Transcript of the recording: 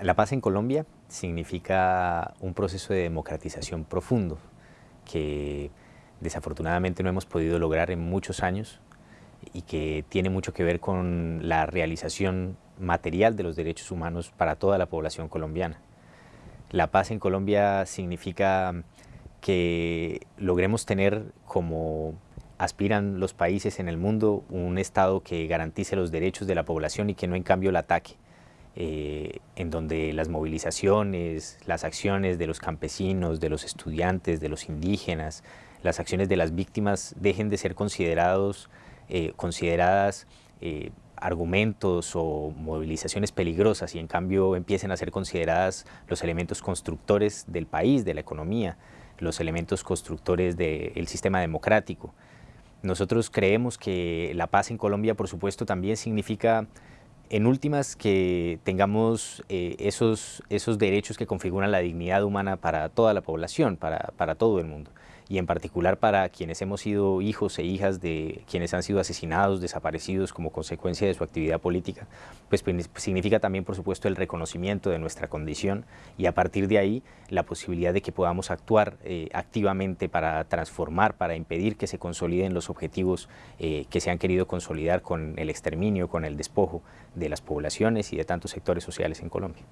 La paz en Colombia significa un proceso de democratización profundo que desafortunadamente no hemos podido lograr en muchos años y que tiene mucho que ver con la realización material de los derechos humanos para toda la población colombiana. La paz en Colombia significa que logremos tener como aspiran los países en el mundo un Estado que garantice los derechos de la población y que no en cambio la ataque, eh, en donde las movilizaciones, las acciones de los campesinos, de los estudiantes, de los indígenas, las acciones de las víctimas dejen de ser considerados, eh, consideradas eh, argumentos o movilizaciones peligrosas y en cambio empiecen a ser consideradas los elementos constructores del país, de la economía, los elementos constructores del sistema democrático. Nosotros creemos que la paz en Colombia, por supuesto, también significa en últimas, que tengamos eh, esos, esos derechos que configuran la dignidad humana para toda la población, para, para todo el mundo y en particular para quienes hemos sido hijos e hijas de quienes han sido asesinados, desaparecidos como consecuencia de su actividad política, pues, significa también por supuesto el reconocimiento de nuestra condición y a partir de ahí la posibilidad de que podamos actuar eh, activamente para transformar, para impedir que se consoliden los objetivos eh, que se han querido consolidar con el exterminio, con el despojo de las poblaciones y de tantos sectores sociales en Colombia.